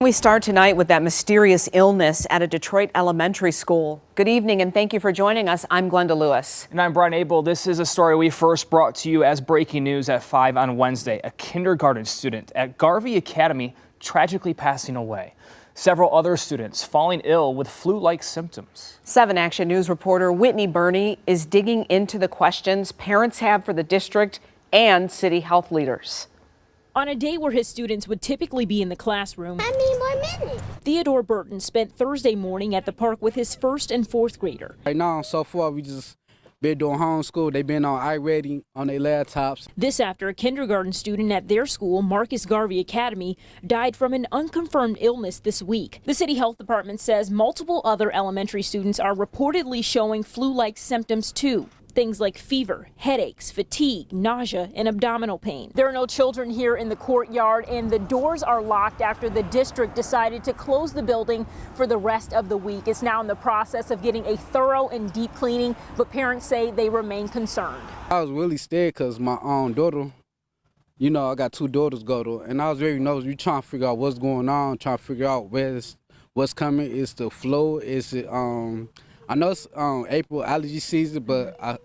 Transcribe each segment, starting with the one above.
We start tonight with that mysterious illness at a Detroit elementary school. Good evening and thank you for joining us. I'm Glenda Lewis. And I'm Brian Abel. This is a story we first brought to you as breaking news at 5 on Wednesday. A kindergarten student at Garvey Academy tragically passing away. Several other students falling ill with flu-like symptoms. 7 Action News reporter Whitney Burney is digging into the questions parents have for the district and city health leaders. On a day where his students would typically be in the classroom, I need more minutes. Theodore Burton spent Thursday morning at the park with his first and fourth grader. Right now, so far, we just been doing homeschool. They've been on iReady on their laptops. This after a kindergarten student at their school, Marcus Garvey Academy, died from an unconfirmed illness this week. The city health department says multiple other elementary students are reportedly showing flu-like symptoms too. Things like fever, headaches, fatigue, nausea, and abdominal pain. There are no children here in the courtyard, and the doors are locked after the district decided to close the building for the rest of the week. It's now in the process of getting a thorough and deep cleaning, but parents say they remain concerned. I was really scared because my own daughter, you know, I got two daughters go to, and I was very nervous. We trying to figure out what's going on, trying to figure out where's what's coming. Is the flow? Is it um? I know it's um, April allergy season, but I.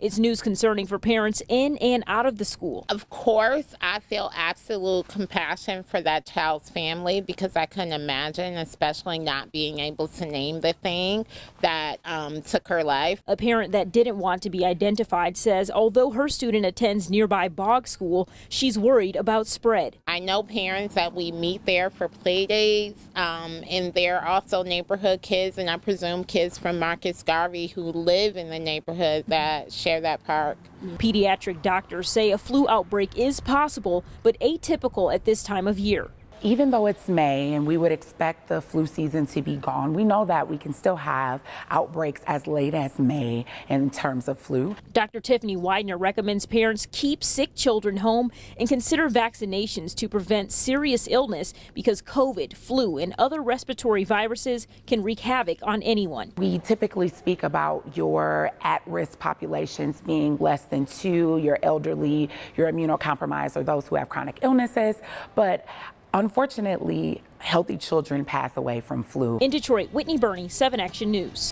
It's news concerning for parents in and out of the school. Of course, I feel absolute compassion for that child's family because I couldn't imagine, especially not being able to name the thing that um, took her life. A parent that didn't want to be identified says although her student attends nearby Bog School, she's worried about spread. I know parents that we meet there for play days, um, and they're also neighborhood kids, and I presume kids from Marcus Garvey who live in the neighborhood neighborhood that share that park. Pediatric doctors say a flu outbreak is possible, but atypical at this time of year even though it's May and we would expect the flu season to be gone, we know that we can still have outbreaks as late as May in terms of flu. Dr. Tiffany Widener recommends parents keep sick children home and consider vaccinations to prevent serious illness because COVID, flu, and other respiratory viruses can wreak havoc on anyone. We typically speak about your at-risk populations being less than two, your elderly, your immunocompromised, or those who have chronic illnesses, but Unfortunately, healthy children pass away from flu. In Detroit, Whitney Burney, 7 Action News.